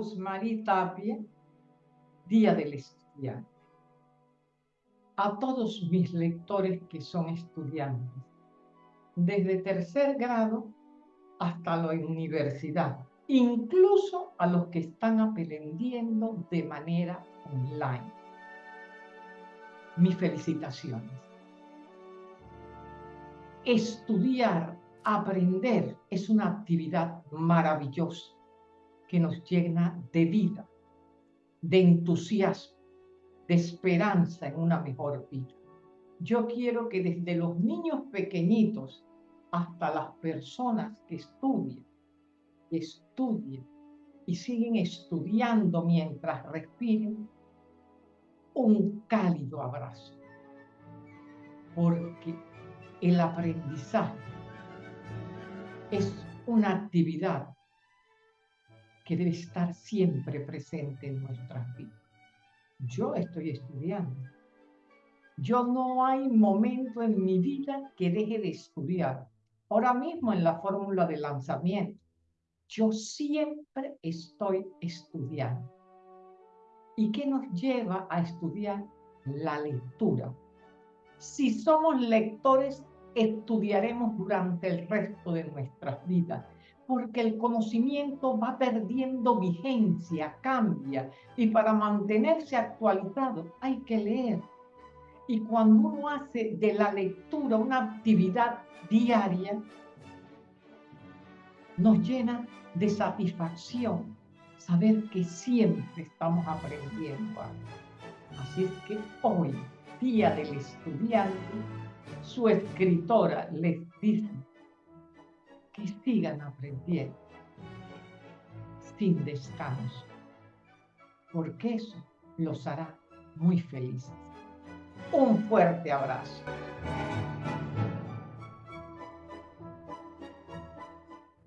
Rosemary Tapia, Día del Estudiante. A todos mis lectores que son estudiantes, desde tercer grado hasta la universidad, incluso a los que están aprendiendo de manera online. Mis felicitaciones. Estudiar, aprender es una actividad maravillosa que nos llena de vida, de entusiasmo, de esperanza en una mejor vida. Yo quiero que desde los niños pequeñitos hasta las personas que estudian, estudien y siguen estudiando mientras respiren, un cálido abrazo. Porque el aprendizaje es una actividad que debe estar siempre presente en nuestras vidas. Yo estoy estudiando. Yo no hay momento en mi vida que deje de estudiar. Ahora mismo en la fórmula de lanzamiento, yo siempre estoy estudiando. ¿Y qué nos lleva a estudiar? La lectura. Si somos lectores, estudiaremos durante el resto de nuestras vidas, porque el conocimiento va perdiendo vigencia, cambia, y para mantenerse actualizado hay que leer. Y cuando uno hace de la lectura una actividad diaria, nos llena de satisfacción saber que siempre estamos aprendiendo Así es que hoy, Día del Estudiante, su escritora les dice que sigan aprendiendo sin descanso, porque eso los hará muy felices. Un fuerte abrazo.